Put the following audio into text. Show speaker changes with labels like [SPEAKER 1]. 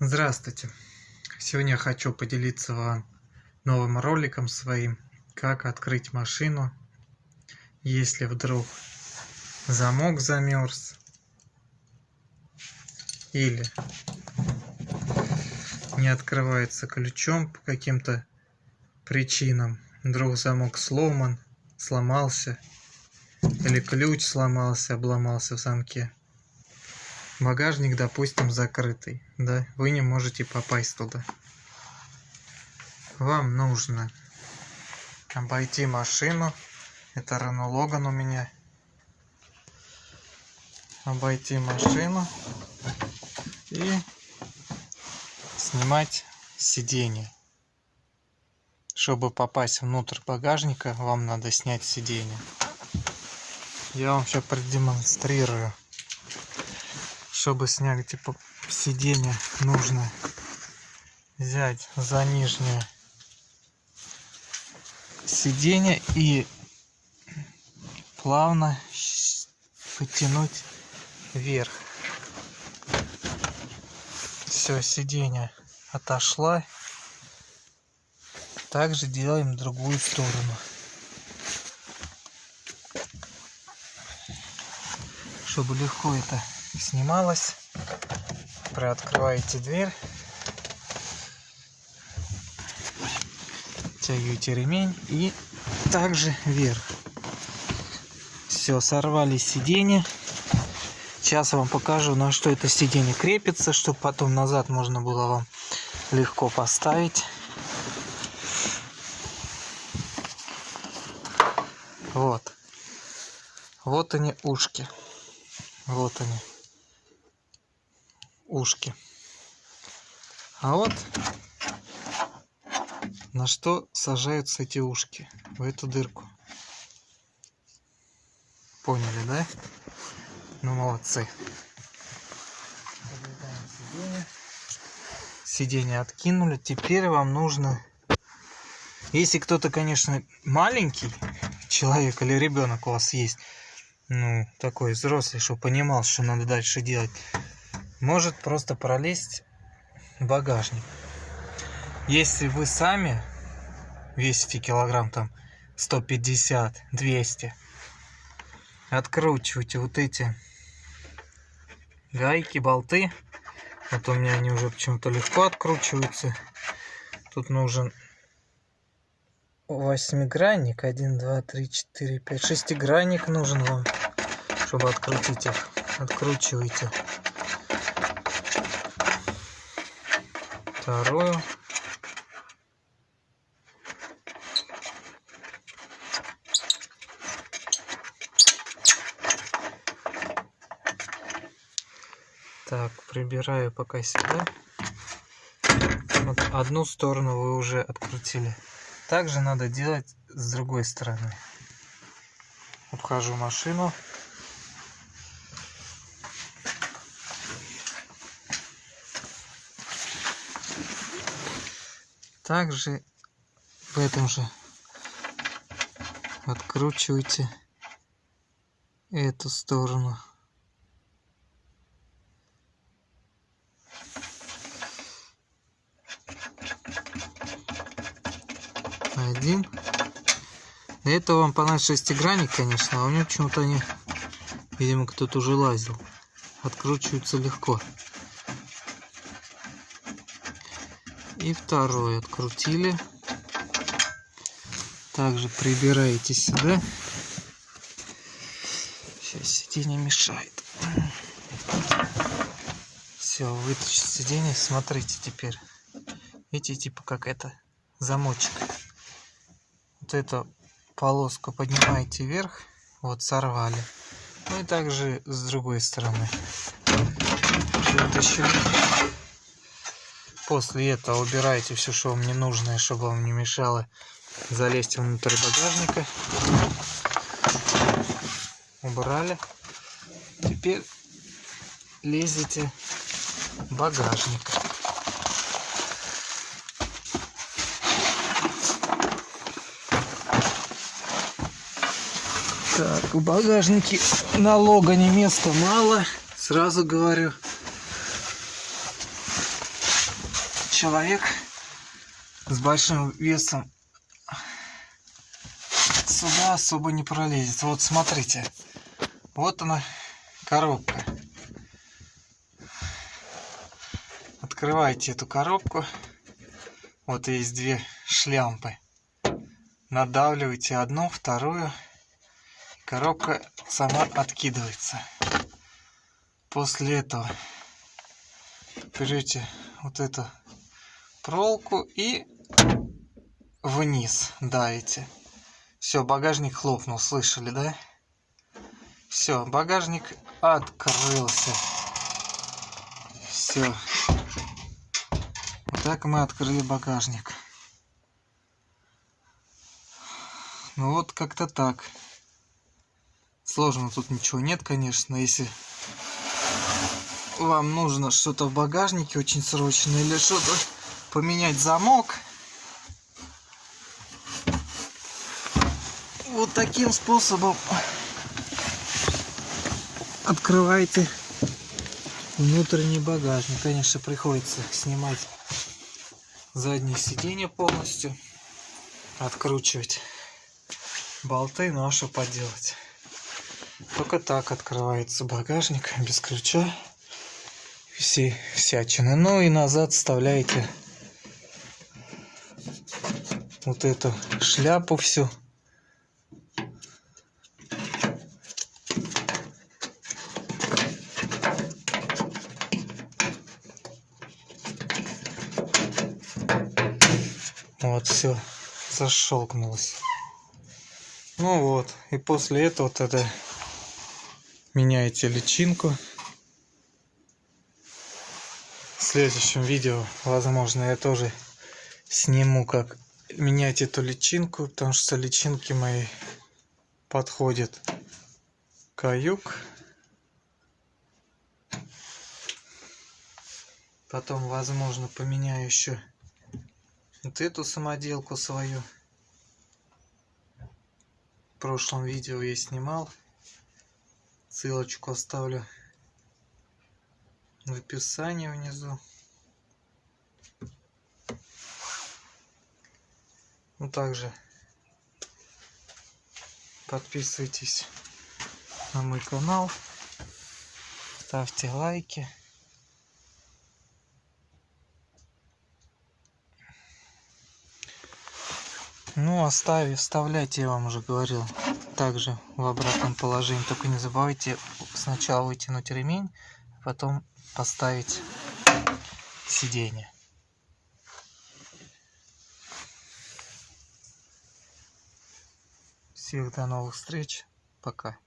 [SPEAKER 1] Здравствуйте! Сегодня я хочу поделиться вам новым роликом своим, как открыть машину, если вдруг замок замерз или не открывается ключом по каким-то причинам, вдруг замок сломан, сломался или ключ сломался, обломался в замке багажник допустим закрытый да? Вы не можете попасть туда. Вам нужно обойти машину. Это Renault Logan у меня. Обойти машину и снимать сиденье. Чтобы попасть внутрь багажника вам надо снять сиденье. Я вам сейчас продемонстрирую чтобы снять типа сиденье нужно взять за нижнее сиденье и плавно потянуть вверх. Все сиденье отошла. Также делаем другую сторону. Чтобы легко это снималась. Приоткрываете дверь. Тягиваете ремень и также вверх. Все сорвали сиденье. Сейчас вам покажу на что это сиденье крепится чтобы потом назад можно было вам легко поставить. Вот. Вот они ушки. Вот они ушки. А вот на что сажаются эти ушки, в эту дырку. Поняли, да? Ну, молодцы. Сиденье. откинули. Теперь вам нужно... Если кто-то, конечно, маленький человек или ребенок у вас есть, ну, такой взрослый, чтобы понимал, что надо дальше делать, может просто пролезть в багажник. Если вы сами весите килограмм там 150, 200, откручивайте вот эти гайки, болты. Вот у меня они уже почему-то легко откручиваются. Тут нужен восьмигранник. 1, 2, 3, 4, 5, шестигранник нужен вам, чтобы открутить их. Откручивайте. Вторую. Так прибираю пока сюда. Вот одну сторону вы уже открутили. Также надо делать с другой стороны. Обхожу машину также в этом же откручивайте эту сторону. Один. Это вам понадобится шестигранник конечно а у него почему-то они видимо кто-то уже лазил. Откручиваются легко и второй открутили. Также прибираете сюда. Сейчас сиденье мешает. Все вытащить сиденье. Смотрите теперь. Видите типа как это? Замочек. Вот эту полоску поднимаете вверх. Вот сорвали. Ну и также с другой стороны. Вытащили После этого убирайте все, что вам не нужно, чтобы вам не мешало залезть внутрь багажника. Убрали. Теперь лезете в багажник. Так, в багажнике налога не места мало, сразу говорю. Человек с большим весом сюда особо не пролезет. Вот смотрите. Вот она коробка. Открываете эту коробку. Вот есть две шлямпы. Надавливаете одну, вторую. Коробка сама откидывается. После этого берете вот эту проволоку и вниз давите. Все, багажник хлопнул, слышали, да? Все, багажник открылся. Все. Вот так мы открыли багажник. Ну вот как-то так. Сложно тут ничего нет, конечно, если вам нужно что-то в багажнике очень срочно или что-то поменять замок. Вот таким способом открывайте внутренний багажник. Конечно, приходится снимать заднее сиденье полностью, откручивать болты, ну а что поделать. Только так открывается багажник без ключа все всячины. Ну и назад вставляете вот эту шляпу всю. Вот все зашелкнулось. Ну вот, и после этого тогда меняете личинку следующем видео, возможно, я тоже сниму, как менять эту личинку, потому что личинки мои подходят каюк. Потом, возможно, поменяю еще вот эту самоделку свою. В прошлом видео я снимал. Ссылочку оставлю в описании внизу. Ну также подписывайтесь на мой канал, ставьте лайки. Ну, оставив, вставляйте, я вам уже говорил, также в обратном положении. Только не забывайте сначала вытянуть ремень, потом поставить сиденье. Всех до новых встреч. Пока.